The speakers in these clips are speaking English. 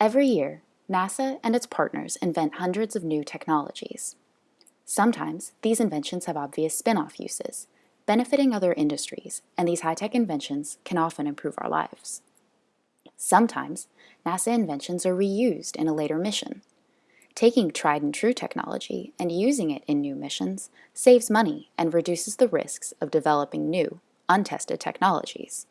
Every year, NASA and its partners invent hundreds of new technologies. Sometimes these inventions have obvious spin-off uses, benefiting other industries, and these high-tech inventions can often improve our lives. Sometimes NASA inventions are reused in a later mission. Taking tried and true technology and using it in new missions saves money and reduces the risks of developing new, untested technologies.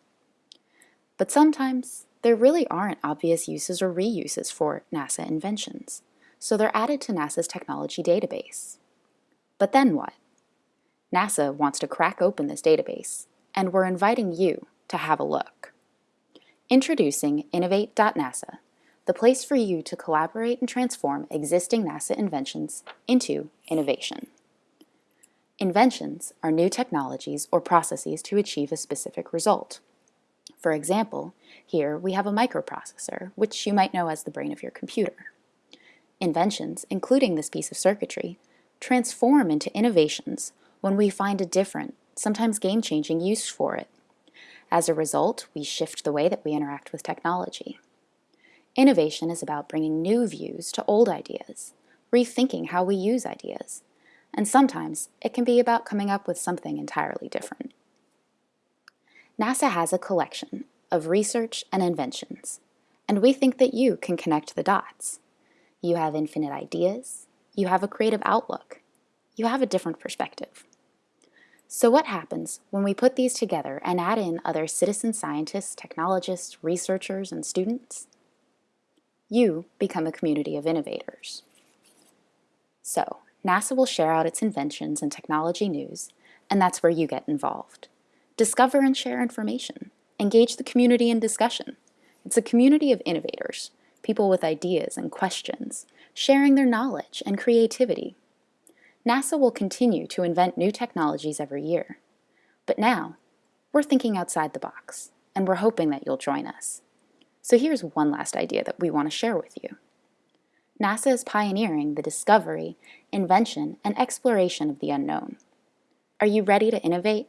But sometimes there really aren't obvious uses or reuses for NASA inventions, so they're added to NASA's technology database. But then what? NASA wants to crack open this database, and we're inviting you to have a look. Introducing Innovate.NASA, the place for you to collaborate and transform existing NASA inventions into innovation. Inventions are new technologies or processes to achieve a specific result. For example, here we have a microprocessor, which you might know as the brain of your computer. Inventions, including this piece of circuitry, transform into innovations when we find a different, sometimes game-changing use for it. As a result, we shift the way that we interact with technology. Innovation is about bringing new views to old ideas, rethinking how we use ideas, and sometimes it can be about coming up with something entirely different. NASA has a collection of research and inventions, and we think that you can connect the dots. You have infinite ideas, you have a creative outlook, you have a different perspective. So what happens when we put these together and add in other citizen scientists, technologists, researchers, and students? You become a community of innovators. So, NASA will share out its inventions and technology news, and that's where you get involved. Discover and share information. Engage the community in discussion. It's a community of innovators, people with ideas and questions, sharing their knowledge and creativity. NASA will continue to invent new technologies every year. But now, we're thinking outside the box, and we're hoping that you'll join us. So here's one last idea that we want to share with you. NASA is pioneering the discovery, invention, and exploration of the unknown. Are you ready to innovate?